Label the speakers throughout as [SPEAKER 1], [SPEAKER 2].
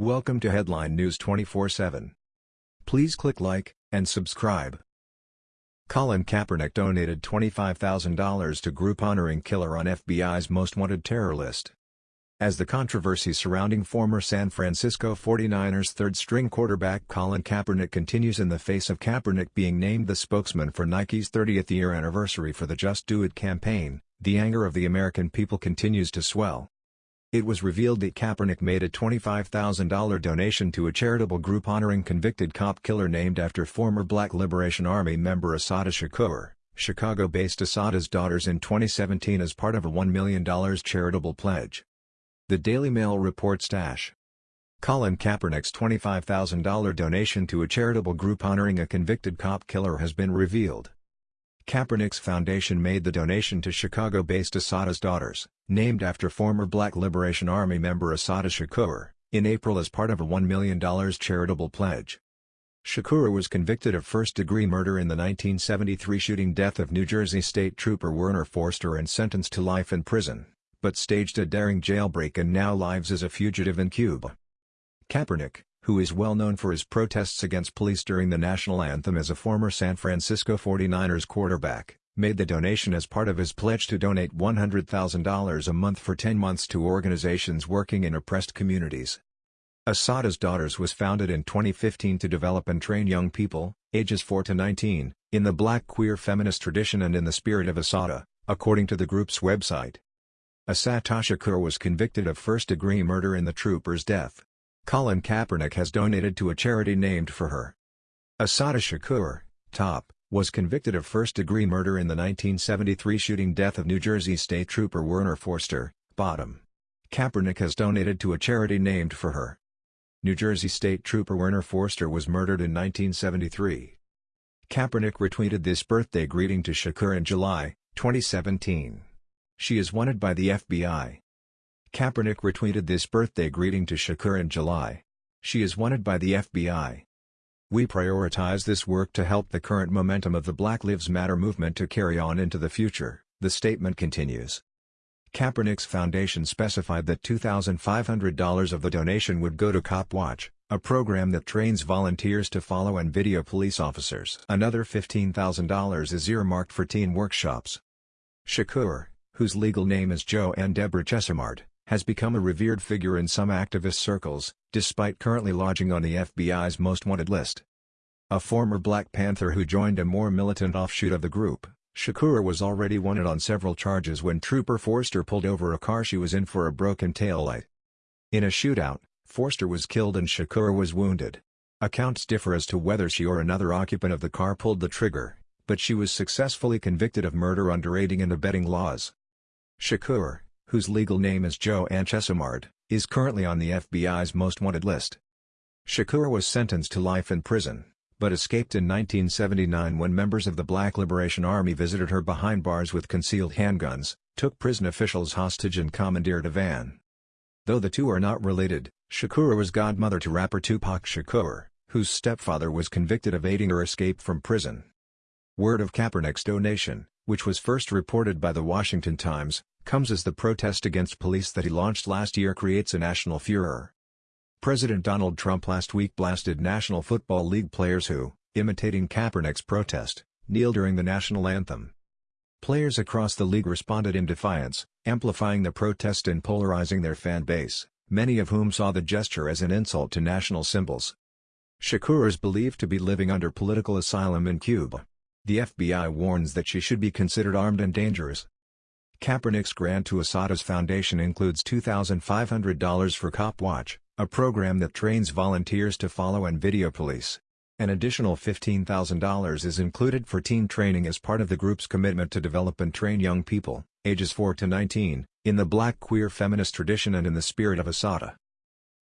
[SPEAKER 1] Welcome to Headline News 24/7. Please click like and subscribe. Colin Kaepernick donated $25,000 to group honoring killer on FBI's most wanted terror list. As the controversy surrounding former San Francisco 49ers third-string quarterback Colin Kaepernick continues in the face of Kaepernick being named the spokesman for Nike's 30th year anniversary for the Just Do It campaign, the anger of the American people continues to swell. It was revealed that Kaepernick made a $25,000 donation to a charitable group honoring convicted cop killer named after former Black Liberation Army member Assata Shakur, Chicago-based Assata's Daughters in 2017 as part of a $1 million charitable pledge. The Daily Mail reports Dash. Colin Kaepernick's $25,000 donation to a charitable group honoring a convicted cop killer has been revealed. Kaepernick's foundation made the donation to Chicago-based Assata's Daughters, named after former Black Liberation Army member Assata Shakur, in April as part of a $1 million charitable pledge. Shakur was convicted of first-degree murder in the 1973 shooting death of New Jersey State Trooper Werner Forster and sentenced to life in prison, but staged a daring jailbreak and now lives as a fugitive in Cuba. Kaepernick, who is well known for his protests against police during the national anthem as a former San Francisco 49ers quarterback, made the donation as part of his pledge to donate $100,000 a month for 10 months to organizations working in oppressed communities. Assata's Daughters was founded in 2015 to develop and train young people, ages 4 to 19, in the black queer feminist tradition and in the spirit of Assata, according to the group's website. Assata Shakur was convicted of first-degree murder in the trooper's death. Colin Kaepernick has donated to a charity named for her. Assata Shakur, top, was convicted of first-degree murder in the 1973 shooting death of New Jersey State Trooper Werner Forster, bottom. Kaepernick has donated to a charity named for her. New Jersey State Trooper Werner Forster was murdered in 1973. Kaepernick retweeted this birthday greeting to Shakur in July, 2017. She is wanted by the FBI. Kaepernick retweeted this birthday greeting to Shakur in July. She is wanted by the FBI. We prioritize this work to help the current momentum of the Black Lives Matter movement to carry on into the future, the statement continues. Kaepernick's foundation specified that $2,500 of the donation would go to Cop Watch, a program that trains volunteers to follow and video police officers. Another $15,000 is earmarked for teen workshops. Shakur, whose legal name is Joanne Deborah Chesimard, has become a revered figure in some activist circles, despite currently lodging on the FBI's most wanted list. A former Black Panther who joined a more militant offshoot of the group, Shakur was already wanted on several charges when Trooper Forster pulled over a car she was in for a broken taillight. In a shootout, Forster was killed and Shakur was wounded. Accounts differ as to whether she or another occupant of the car pulled the trigger, but she was successfully convicted of murder under aiding and abetting laws. Shakur, whose legal name is Joanne Chesimard, is currently on the FBI's most wanted list. Shakur was sentenced to life in prison, but escaped in 1979 when members of the Black Liberation Army visited her behind bars with concealed handguns, took prison officials hostage and commandeered a van. Though the two are not related, Shakur was godmother to rapper Tupac Shakur, whose stepfather was convicted of aiding her escape from prison. Word of Kaepernick's donation, which was first reported by the Washington Times, comes as the protest against police that he launched last year creates a national furor. President Donald Trump last week blasted National Football League players who, imitating Kaepernick's protest, kneel during the national anthem. Players across the league responded in defiance, amplifying the protest and polarizing their fan base, many of whom saw the gesture as an insult to national symbols. Shakur is believed to be living under political asylum in Cuba. The FBI warns that she should be considered armed and dangerous. Kaepernick's grant to Assata's foundation includes $2,500 for Cop Watch, a program that trains volunteers to follow and video police. An additional $15,000 is included for teen training as part of the group's commitment to develop and train young people, ages 4 to 19, in the black queer feminist tradition and in the spirit of Asada.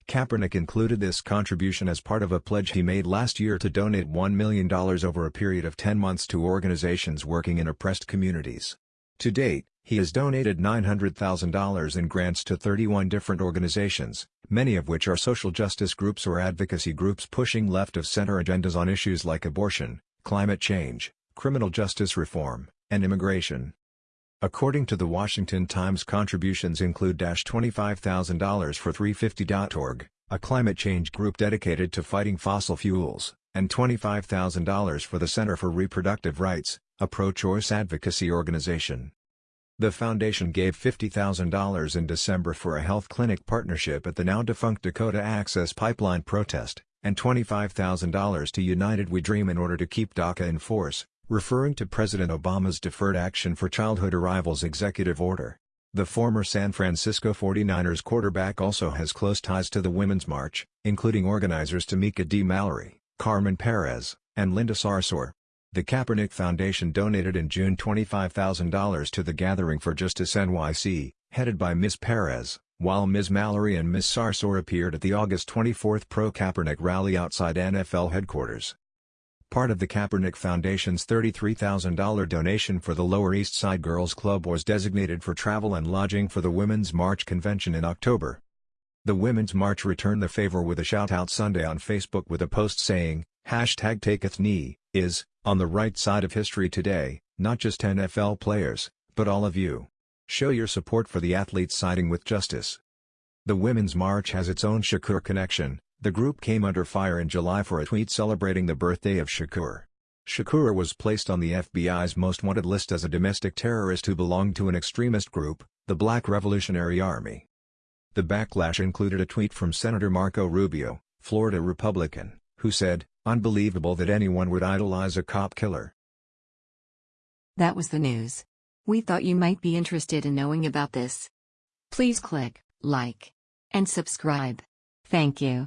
[SPEAKER 1] Kaepernick included this contribution as part of a pledge he made last year to donate $1 million over a period of 10 months to organizations working in oppressed communities. To date, he has donated $900,000 in grants to 31 different organizations, many of which are social justice groups or advocacy groups pushing left-of-center agendas on issues like abortion, climate change, criminal justice reform, and immigration. According to the Washington Times contributions include $25,000 for 350.org, a climate change group dedicated to fighting fossil fuels, and $25,000 for the Center for Reproductive Rights, a pro-choice advocacy organization. The foundation gave $50,000 in December for a health clinic partnership at the now-defunct Dakota Access Pipeline protest, and $25,000 to United We Dream in order to keep DACA in force, referring to President Obama's Deferred Action for Childhood Arrivals executive order. The former San Francisco 49ers quarterback also has close ties to the Women's March, including organizers Tamika D. Mallory, Carmen Perez, and Linda Sarsour. The Kaepernick Foundation donated in June $25,000 to the Gathering for Justice NYC, headed by Ms. Perez, while Ms. Mallory and Ms. Sarsour appeared at the August 24 pro-Kaepernick rally outside NFL headquarters part of the Kaepernick Foundation's $33,000 donation for the Lower East Side Girls Club was designated for travel and lodging for the Women's March convention in October. The Women's March returned the favor with a shout-out Sunday on Facebook with a post saying, Hashtag taketh knee, is, on the right side of history today, not just NFL players, but all of you. Show your support for the athletes siding with justice. The Women's March has its own Shakur connection, the group came under fire in July for a tweet celebrating the birthday of Shakur. Shakur was placed on the FBI's most wanted list as a domestic terrorist who belonged to an extremist group, the Black Revolutionary Army. The backlash included a tweet from Senator Marco Rubio, Florida Republican, who said, Unbelievable that anyone would idolize a cop killer.
[SPEAKER 2] That was the news. We thought you might be interested in knowing about this. Please click like and subscribe. Thank you.